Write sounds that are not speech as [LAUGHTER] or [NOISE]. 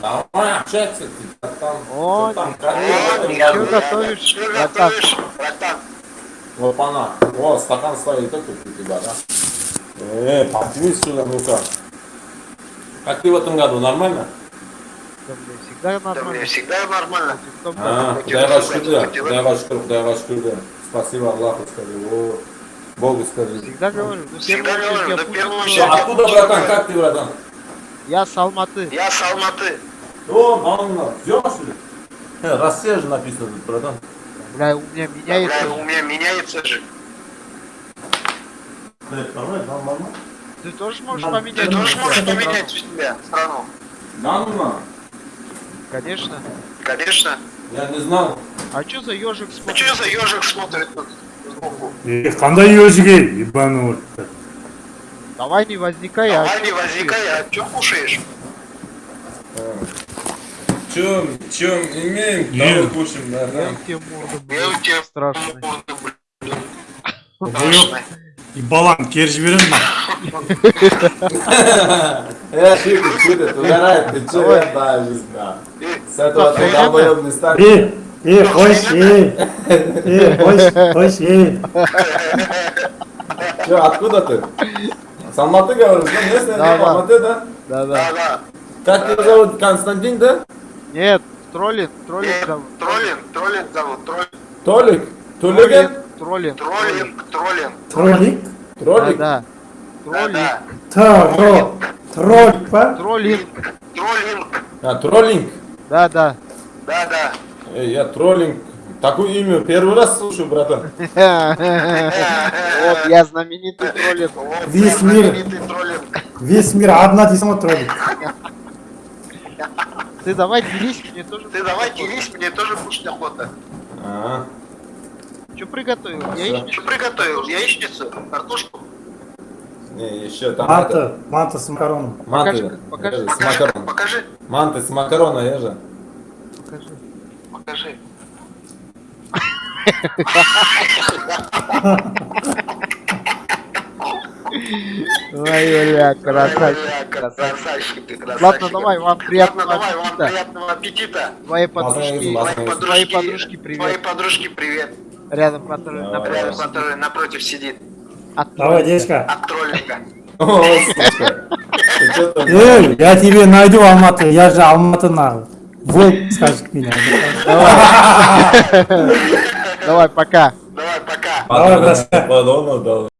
Давай, общаться, ты там. О, там, ты как ты в этом что году? готовишь, Что братан? готовишь, братан? Лопана. О, стакан стоит тут у тебя, да? Э, подвинь сюда, ну-ка. Как ты в этом году, нормально? Да, мне всегда Да мне нормально. всегда нормально. В том А, году. Кудайға шүкір, Кудайға шүкір, Кудайға шүкір. Спасибо Аллаху скажи, о, Богу скажи. Всегда говорю, ну Всегда первую очередь говорю, я да буду первую дома. Что, очередь. откуда, братан, как ты, братан? Я с Алматы. Я с Алматы. О, что ли? Э, Россия же написано тут, братан. Бля, у меня меняется. Бля, у меня меняется же. Э. Ты тоже можешь поменять? Ты тоже можешь поменять у себя страну. Нормально. Конечно. Конечно. Я не знал. А что за ежик смотрит? что за ежик смотрит тут сбоку? Е, қандай өзіге ебаный в рот. Давай не возникай, а Давай не возникай, а что кушаешь? Чем, чем имеем, Ем. того кушаем, я братан. у тебя морда, Я у блядь, тебя страшный. морды, блин, Жоқ, и баланы кері жіберемін Я шутит, шутит, угорает, ты че, я да, жизнь, да. С этого ты Охуенно. долбоёб не станешь. е е қойшы е е қойшы қойшы е Че, откуда ты? С Алматы говоришь, да? Местный, Да, да, да. Алматы, да? Да-да. Да, да. Как тебя зовут? Константин, да? Нет, троллинг, троллинг Нет, зовут. троллинг, троллинг зовут, троллинг. Толик? Тулиген? Троллинг, троллинг. Троллинг, троллинг. троллик Троллик? Да, Да, троллинг, да. тро троллик па троллинг. Троллинг. А, троллинг? Да, да. Да, да. Эй, я троллинг. Такое имя первый раз слушаю, братан. Вот, я знаменитый троллинг. Вот, Весь я мир. знаменитый троллинг. весь мир одна ғой троллик Ты давай делись, мне тоже. Ты давай делись, мне тоже кушать охота. А, Что приготовил? Яичницу? Что приготовил? Яичницу? Картошку? не, еще там это. манты манты с макароном Манты. Покажи, С Покажи, макарон. покажи, Манты с макарона, я же. Покажи. Ой, бля, красавчик. Красавчик ты, красавчик. Ладно, давай, вам Ладно, приятного давай, вам аппетита. приятного аппетита. Мазаев, подружки, мазаев. Твоей твоей подружки, подружки привет. привет. Рядом, который напротив. Рядом, который напротив сидит. От давай дедушка От троллинга. Ей [LAUGHS] я тебе найду алматы я же алматыны волк скажет меня Давай. [LAUGHS] Давай, пока. Давай, Ладно, бросай. ладно, да.